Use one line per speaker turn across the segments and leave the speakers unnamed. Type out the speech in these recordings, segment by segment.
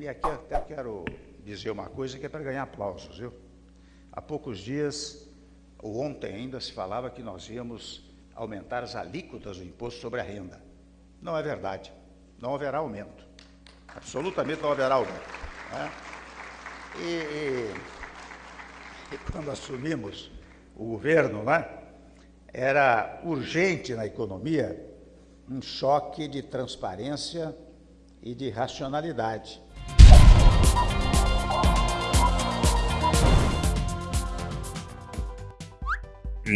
E aqui até quero dizer uma coisa que é para ganhar aplausos, viu? Há poucos dias, ou ontem ainda, se falava que nós íamos aumentar as alíquotas do imposto sobre a renda. Não é verdade. Não haverá aumento. Absolutamente não haverá aumento. Né? E, e, e quando assumimos o governo, né, era urgente na economia um choque de transparência e de racionalidade.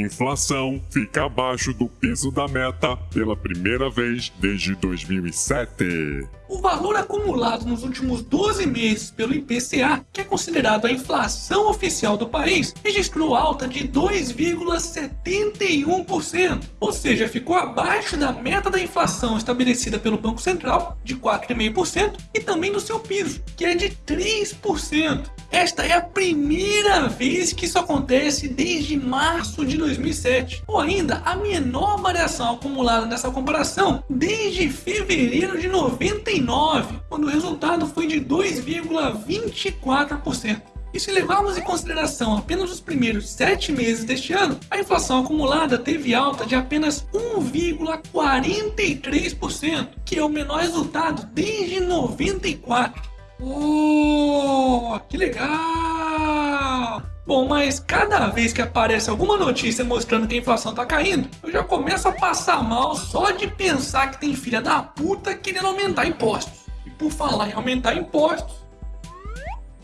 Inflação fica abaixo do piso da meta pela primeira vez desde 2007.
O valor acumulado nos últimos 12 meses pelo IPCA, que é considerado a inflação oficial do país, registrou alta de 2,71%, ou seja, ficou abaixo da meta da inflação estabelecida pelo Banco Central, de 4,5%, e também do seu piso, que é de 3%. Esta é a primeira vez que isso acontece desde março de 2007, ou ainda a menor variação acumulada nessa comparação desde fevereiro de 99, quando o resultado foi de 2,24%. E se levarmos em consideração apenas os primeiros sete meses deste ano, a inflação acumulada teve alta de apenas 1,43%, que é o menor resultado desde 94. Oh, que legal! Bom, mas cada vez que aparece alguma notícia mostrando que a inflação tá caindo, eu já começo a passar mal só de pensar que tem filha da puta querendo aumentar impostos. E por falar em aumentar impostos,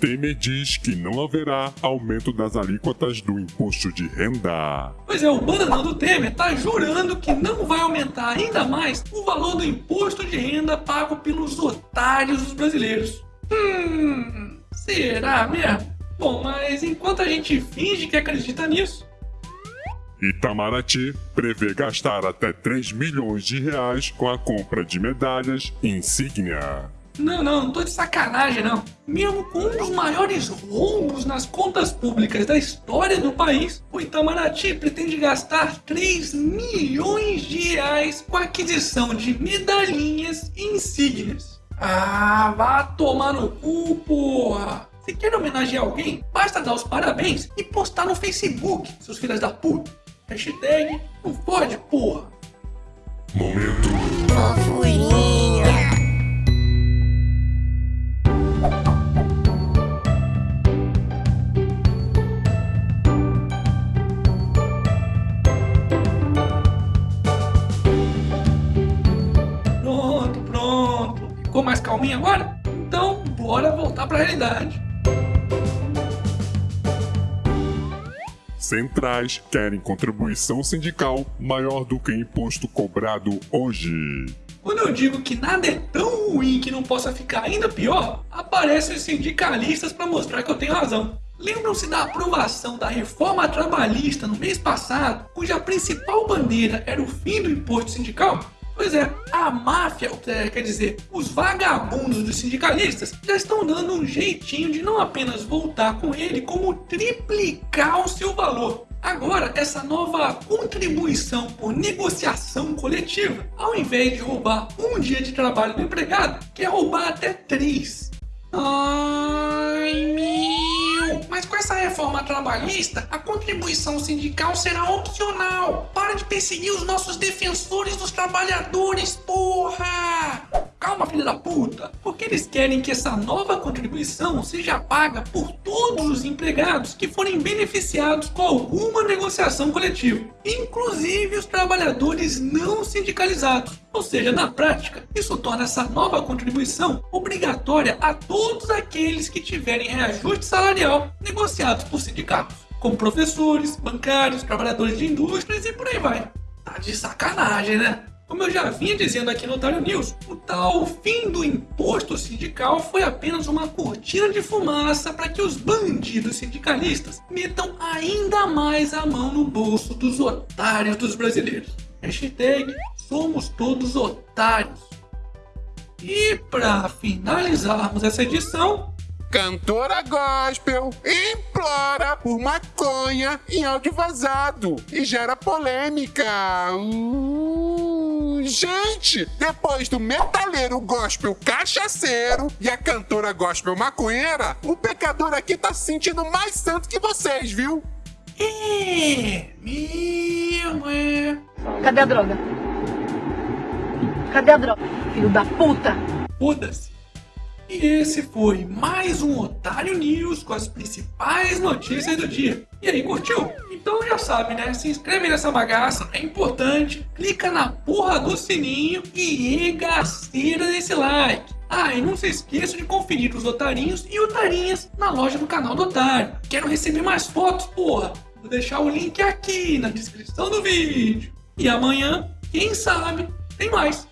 Temer diz que não haverá aumento das alíquotas do imposto de renda.
Pois é, o bananão do Temer tá jurando que não vai aumentar ainda mais o valor do imposto de renda pago pelos otários dos brasileiros. Hum, será mesmo? Bom, mas enquanto a gente finge que acredita nisso.
Itamaraty prevê gastar até 3 milhões de reais com a compra de medalhas insígnia.
Não, não, não tô de sacanagem não. Mesmo com um dos maiores rombos nas contas públicas da história do país, o Itamaraty pretende gastar 3 milhões de reais com a aquisição de medalhinhas e insígnias. Ah, vá tomar no cu, porra! Se quer homenagear alguém, basta dar os parabéns e postar no Facebook, seus filhos da puta. Hashtag não pode, porra!
Momento.
Fofurinha.
Pronto, pronto. Ficou mais calminho agora? Então, bora voltar pra realidade.
Centrais querem contribuição sindical maior do que imposto cobrado hoje.
Quando eu digo que nada é tão ruim que não possa ficar ainda pior, aparecem os sindicalistas para mostrar que eu tenho razão. Lembram-se da aprovação da reforma trabalhista no mês passado, cuja principal bandeira era o fim do imposto sindical? Pois é, a máfia, é, quer dizer, os vagabundos dos sindicalistas, já estão dando um jeitinho de não apenas voltar com ele, como triplicar o seu valor. Agora, essa nova contribuição por negociação coletiva, ao invés de roubar um dia de trabalho do empregado, quer roubar até três. Com essa reforma trabalhista, a contribuição sindical será opcional. Para de perseguir os nossos defensores dos trabalhadores, porra! Calma, filha da puta! Porque eles querem que essa nova contribuição seja paga por todos os empregados que forem beneficiados com alguma negociação coletiva, inclusive os trabalhadores não sindicalizados. Ou seja, na prática, isso torna essa nova contribuição obrigatória a todos aqueles que tiverem reajuste salarial negociados por sindicatos, como professores, bancários, trabalhadores de indústrias e por aí vai. Tá de sacanagem, né? Como eu já vinha dizendo aqui no Otário News, o tal fim do imposto sindical foi apenas uma cortina de fumaça para que os bandidos sindicalistas metam ainda mais a mão no bolso dos otários dos brasileiros. Hashtag somos todos otários. E para finalizarmos essa edição,
Cantora gospel implora por maconha em áudio vazado e gera polêmica. Uh, Gente, depois do metaleiro gospel cachaceiro e a cantora gospel maconheira, o pecador aqui tá se sentindo mais santo que vocês, viu?
É, mesmo é.
Cadê a droga? Cadê a droga? Filho da puta!
Foda-se. E esse foi mais um Otário News com as principais notícias do dia. E aí, curtiu? Então já sabe, né? Se inscreve nessa bagaça, é importante. Clica na porra do sininho e regaceira nesse like. Ah, e não se esqueça de conferir os otarinhos e otarinhas na loja do canal do Otário. Quero receber mais fotos, porra. Vou deixar o link aqui na descrição do vídeo. E amanhã, quem sabe, tem mais.